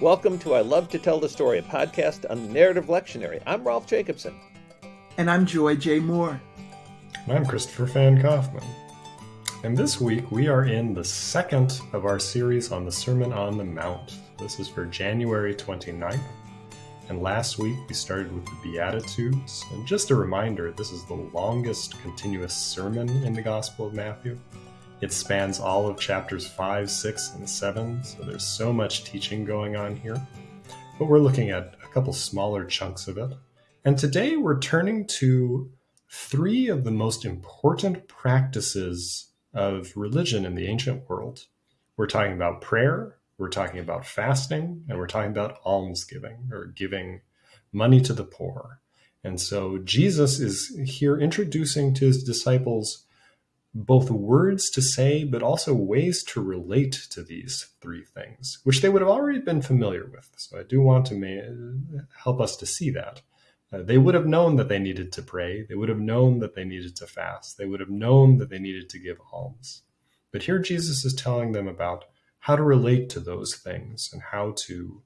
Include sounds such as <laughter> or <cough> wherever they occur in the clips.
Welcome to I Love to Tell the Story, a podcast on the narrative lectionary. I'm Rolf Jacobson. And I'm Joy J. Moore. And I'm Christopher Fan Kaufman. And this week we are in the second of our series on the Sermon on the Mount. This is for January 29th. And last week we started with the Beatitudes. And just a reminder, this is the longest continuous sermon in the Gospel of Matthew. It spans all of chapters 5, 6, and 7, so there's so much teaching going on here. But we're looking at a couple smaller chunks of it. And today we're turning to three of the most important practices of religion in the ancient world. We're talking about prayer, we're talking about fasting, and we're talking about almsgiving or giving money to the poor. And so Jesus is here introducing to his disciples both words to say, but also ways to relate to these three things, which they would have already been familiar with. So I do want to help us to see that. Uh, they would have known that they needed to pray. They would have known that they needed to fast. They would have known that they needed to give alms. But here Jesus is telling them about how to relate to those things and how to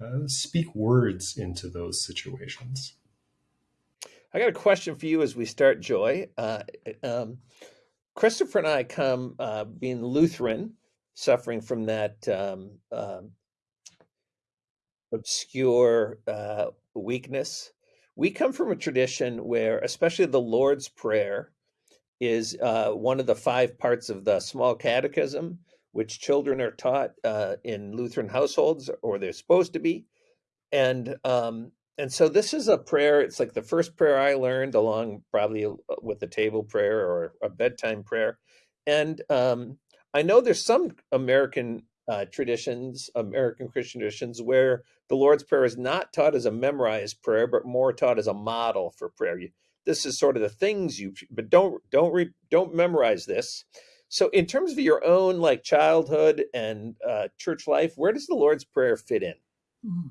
uh, speak words into those situations. I got a question for you as we start, Joy. Uh, um, Christopher and I come uh, being Lutheran, suffering from that um, um, obscure uh, weakness we come from a tradition where, especially the Lord's Prayer, is uh, one of the five parts of the small catechism, which children are taught uh, in Lutheran households, or they're supposed to be. And um, and so this is a prayer. It's like the first prayer I learned, along probably uh, with the table prayer or a bedtime prayer. And um, I know there's some American uh, traditions, American Christian traditions, where the Lord's Prayer is not taught as a memorized prayer, but more taught as a model for prayer. You, this is sort of the things you, but don't don't re, don't memorize this. So, in terms of your own like childhood and uh, church life, where does the Lord's Prayer fit in? Mm-hmm.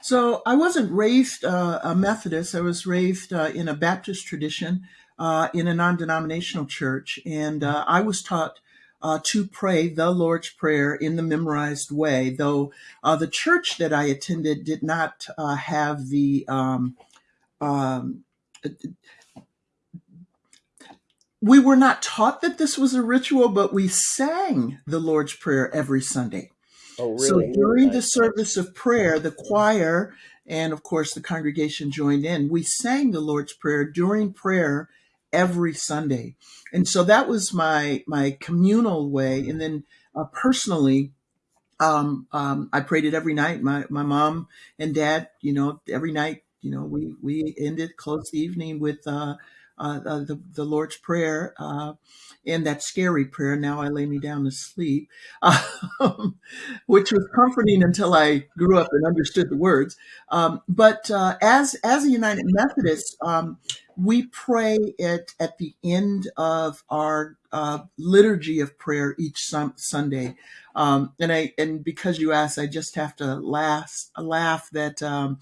So, I wasn't raised uh, a Methodist. I was raised uh, in a Baptist tradition uh, in a non-denominational church, and uh, I was taught uh, to pray the Lord's Prayer in the memorized way, though uh, the church that I attended did not have the. Um, um, we were not taught that this was a ritual, but we sang the Lord's Prayer every Sunday. Oh, really? So during the service of prayer, the choir and, of course, the congregation joined in. We sang the Lord's Prayer during prayer every Sunday. And so that was my my communal way. And then uh, personally, um, um, I prayed it every night. My my mom and dad, you know, every night, you know, we we ended close the evening with uh, uh, uh, the, the Lord's Prayer uh, and that scary prayer, Now I Lay Me Down to Sleep, um, <laughs> which was comforting until I grew up and understood the words. Um, but uh, as, as a United Methodist, um, we pray it at the end of our uh, liturgy of prayer each sun- Sunday. Um, and I and because you asked, I just have to laugh laugh that um,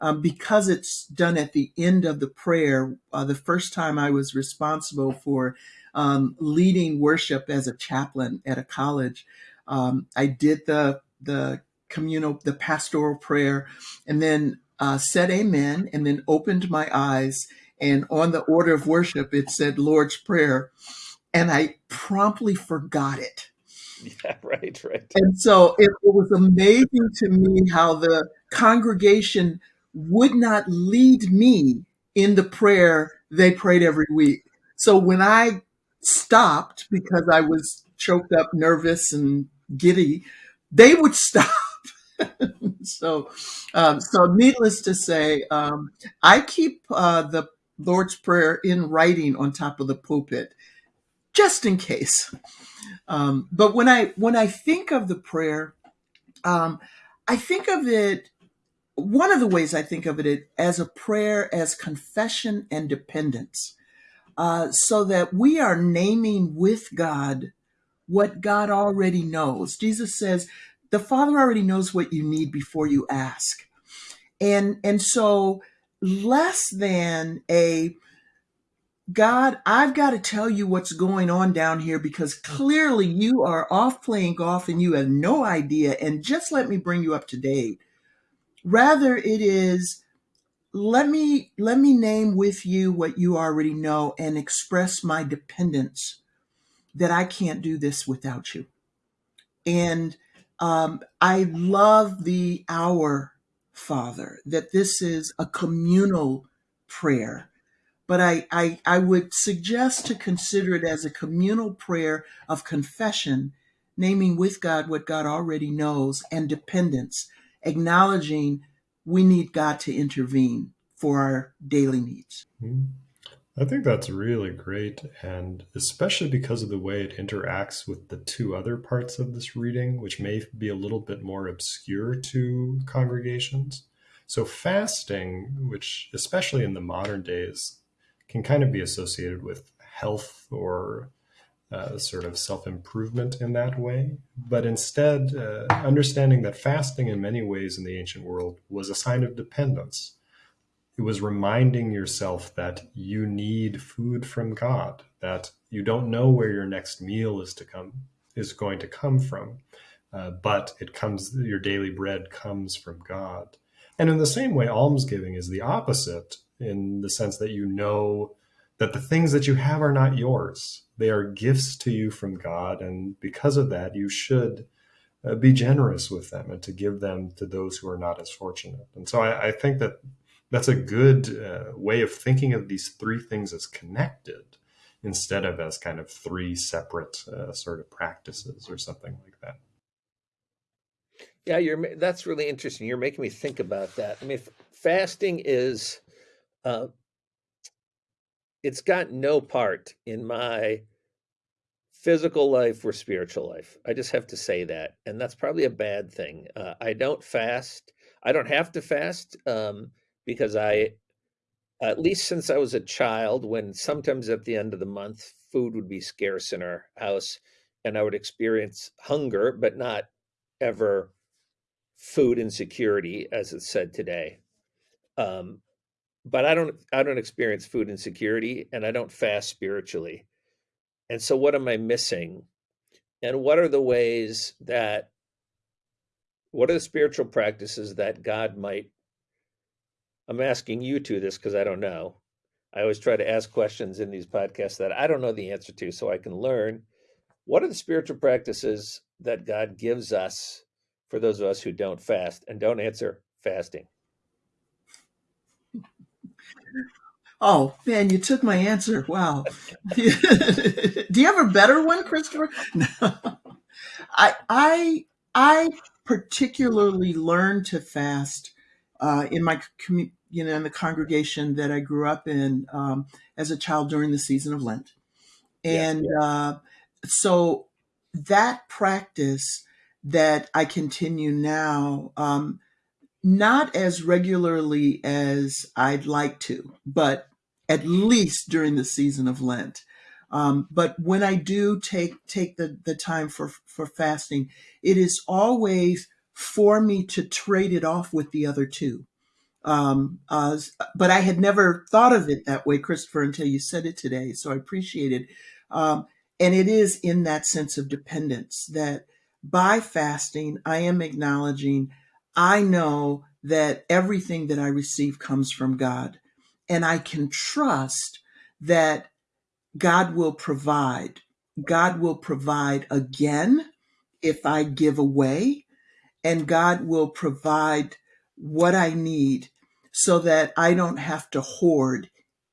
um, because it's done at the end of the prayer. Uh, the first time I was responsible for um, leading worship as a chaplain at a college, um, I did the the communal, the pastoral prayer, and then uh, said Amen, and then opened my eyes. And on the order of worship, it said Lord's Prayer, and I promptly forgot it. Yeah, <laughs> right, right. And so it, it was amazing to me how the congregation would not lead me in the prayer they prayed every week. So when I stopped because I was choked up, nervous, and giddy, they would <laughs> stop. so, um, so needless to say, um, I keep uh, the Lord's Prayer in writing on top of the pulpit, just in case. Um, but when I when I think of the prayer, um, I think of it one of the ways I think of it as a prayer as confession and dependence, uh, so that we are naming with God what God already knows. Jesus says, the Father already knows what you need before you ask. And, and so less than a God, I've got to tell you what's going on down here because clearly you are off playing golf and you have no idea. And just let me bring you up to date. Rather, it is let me let me name with you what you already know and express my dependence that I can't do this without you. And um, I love the Our Father, that this is a communal prayer. But I, I, I would suggest to consider it as a communal prayer of confession, naming with God what God already knows, and dependence, acknowledging we need God to intervene for our daily needs. Mm-hmm. I think that's really great, and especially because of the way it interacts with the two other parts of this reading, which may be a little bit more obscure to congregations. So, fasting, which especially in the modern days can kind of be associated with health or uh, sort of self improvement in that way. But instead, uh, understanding that fasting in many ways in the ancient world was a sign of dependence it was reminding yourself that you need food from God, that you don't know where your next meal is to come is going to come from, uh, but it comes your daily bread comes from God. And in the same way, almsgiving is the opposite in the sense that you know that the things that you have are not yours; they are gifts to you from God, and because of that, you should. Uh, be generous with them and to give them to those who are not as fortunate. And so I, I think that that's a good uh, way of thinking of these three things as connected instead of as kind of three separate uh, sort of practices or something like that. Yeah, you're that's really interesting. You're making me think about that. I mean, fasting is uh, it's got no part in my physical life or spiritual life. I just have to say that, and that's probably a bad thing. Uh, I don't fast. I don't have to fast. Um, because I, at least since I was a child, when sometimes at the end of the month, food would be scarce in our house and I would experience hunger, but not ever food insecurity, as it's said today. Um, but I don't, I don't experience food insecurity and I don't fast spiritually. And so what am I missing? And what are the ways that, what are the spiritual practices that God might I'm asking you to this because I don't know. I always try to ask questions in these podcasts that I don't know the answer to so I can learn. What are the spiritual practices that God gives us for those of us who don't fast and don't answer fasting? Oh man, you took my answer. Wow. <laughs> Do you have a better one, Christopher? <laughs> No. I I I particularly learned to fast uh, in my community you know, in the congregation that I grew up in um, as a child during the season of Lent. And yeah, yeah. Uh, so that practice that I continue now, um, not as regularly as I'd like to, but at least during the season of Lent. Um, but when I do take take the, the time for for fasting, it is always for me to trade it off with the other two. Um, uh, but I had never thought of it that way, Christopher, until you said it today. So I appreciate it. Um, and it is in that sense of dependence that by fasting, I am acknowledging I know that everything that I receive comes from God. And I can trust that God will provide. God will provide again if I give away, and God will provide what I need so that I don't have to hoard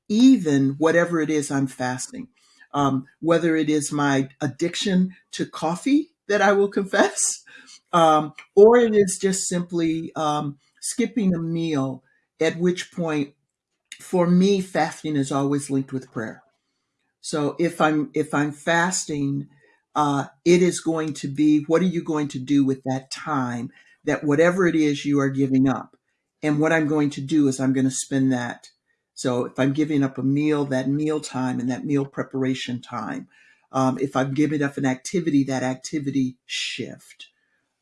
even whatever it is I'm fasting. Um, whether it is my addiction to coffee that I will <laughs> confess, um, or it is just simply um, skipping a meal, at which point, for me, fasting is always linked with prayer. So if I'm if I'm fasting, uh, it is going to be what are you going to do with that time that whatever it is you are giving up and what I'm going to do is I'm going to spend that. So if I'm giving up a meal, that meal time and that meal preparation time. Um, if I'm giving up an activity, that activity shift.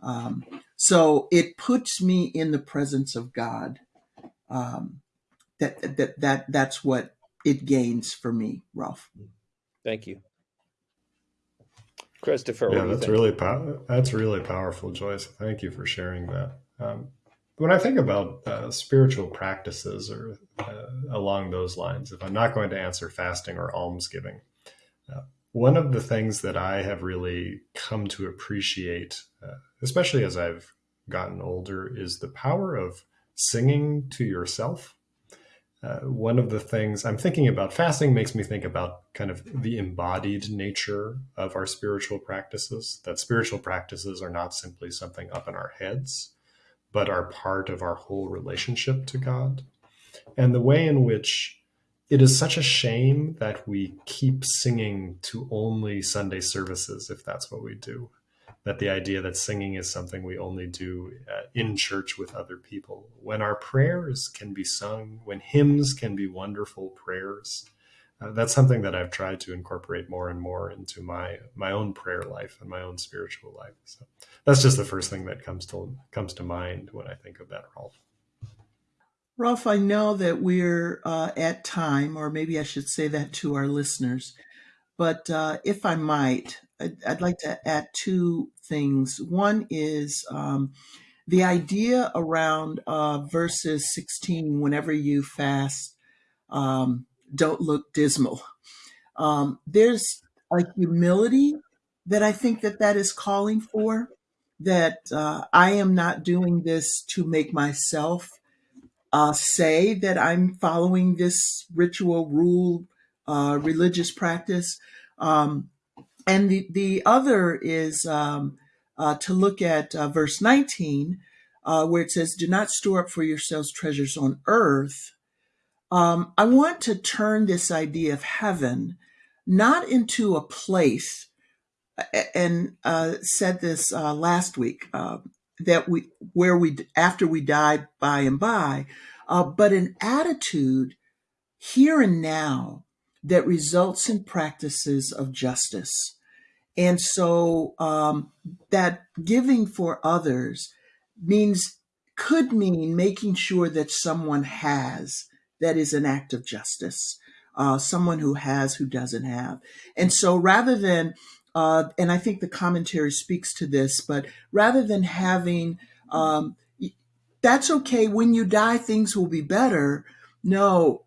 Um, so it puts me in the presence of God. Um, that that that that's what it gains for me, Rolf. Thank you. Christopher, yeah, that's really that's really powerful, Joyce. Thank you for sharing that. Um, when I think about uh, spiritual practices or uh, along those lines, if I'm not going to answer fasting or almsgiving, uh, one of the things that I have really come to appreciate, uh, especially as I've gotten older, is the power of singing to yourself uh, one of the things I'm thinking about fasting makes me think about kind of the embodied nature of our spiritual practices, that spiritual practices are not simply something up in our heads, but are part of our whole relationship to God. And the way in which it is such a shame that we keep singing to only Sunday services if that's what we do that the idea that singing is something we only do uh, in church with other people. When our prayers can be sung, when hymns can be wonderful prayers, uh, that's something that I've tried to incorporate more and more into my my own prayer life and my own spiritual life. So that's just the first thing that comes to comes to mind when I think of that, Rolf. Rolf, I know that we're uh, at time, or maybe I should say that to our listeners. But uh, if I might, I'd, I'd, like to add two things. One is um, the idea around uh, verses 16 whenever you fast, um, don't look dismal. Um, there's a humility that I think that that is calling for, that uh, I am not doing this to make myself uh, say that I'm following this ritual, rule, uh, religious practice. Um, and the, the other is um, uh, to look at uh, verse 19, uh, where it says, Do not store up for yourselves treasures on earth. Um, I want to turn this idea of heaven not into a place, and uh, said this uh, last week, uh, that we where we after we die by and by, but an attitude here and now that results in practices of justice. And so um, that giving for others means, could mean making sure that someone has, that is an act of justice. Uh, someone who has who doesn't have. And so rather than, uh, and I think the commentary speaks to this, but rather than having, um, that's okay, when you die, things will be better. No,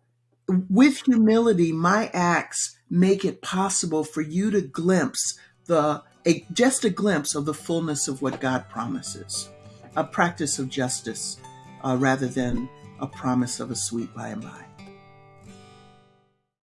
with humility, my acts make it possible for you to glimpse the a, just a glimpse of the fullness of what God promises, a practice of justice uh, rather than a promise of a sweet by and by.